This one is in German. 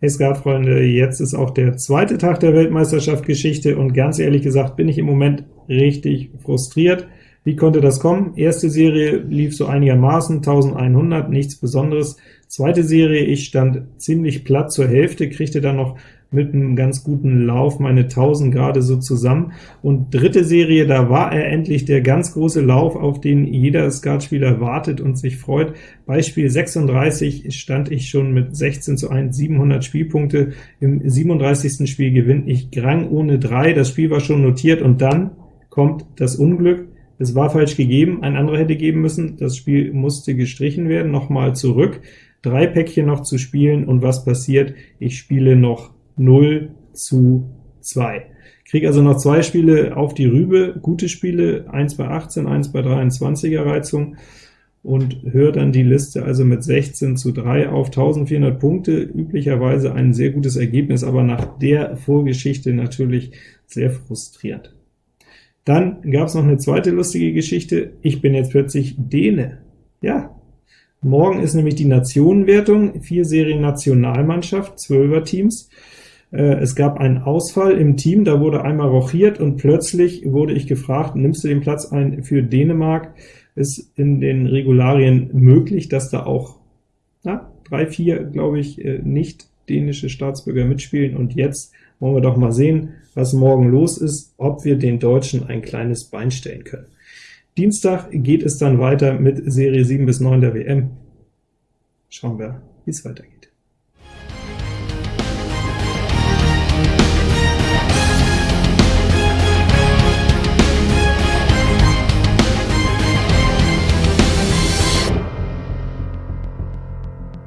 Hey Skatfreunde, jetzt ist auch der zweite Tag der Weltmeisterschaft Geschichte, und ganz ehrlich gesagt bin ich im Moment richtig frustriert. Wie konnte das kommen? Erste Serie lief so einigermaßen, 1100, nichts Besonderes. Zweite Serie, ich stand ziemlich platt zur Hälfte, kriegte dann noch mit einem ganz guten Lauf meine 1000 gerade so zusammen. Und dritte Serie, da war er endlich der ganz große Lauf, auf den jeder Skatspieler wartet und sich freut. Beispiel 36 stand ich schon mit 16 zu 1, 700 Spielpunkte. Im 37. Spiel gewinne ich Grang ohne 3, das Spiel war schon notiert, und dann kommt das Unglück. Es war falsch gegeben, ein anderer hätte geben müssen, das Spiel musste gestrichen werden, nochmal zurück, drei Päckchen noch zu spielen, und was passiert? Ich spiele noch 0 zu 2. Kriege also noch zwei Spiele auf die Rübe, gute Spiele, 1 bei 18, 1 bei 23er Reizung, und höre dann die Liste also mit 16 zu 3 auf 1400 Punkte, üblicherweise ein sehr gutes Ergebnis, aber nach der Vorgeschichte natürlich sehr frustrierend. Dann gab es noch eine zweite lustige Geschichte, ich bin jetzt plötzlich Däne. Ja, morgen ist nämlich die Nationenwertung, vier Serien Nationalmannschaft, 12er Teams, äh, es gab einen Ausfall im Team, da wurde einmal rochiert, und plötzlich wurde ich gefragt, nimmst du den Platz ein für Dänemark? Ist in den Regularien möglich, dass da auch na, drei, vier, glaube ich, äh, nicht dänische Staatsbürger mitspielen, und jetzt wollen wir doch mal sehen, was morgen los ist, ob wir den Deutschen ein kleines Bein stellen können. Dienstag geht es dann weiter mit Serie 7 bis 9 der WM. Schauen wir, wie es weitergeht.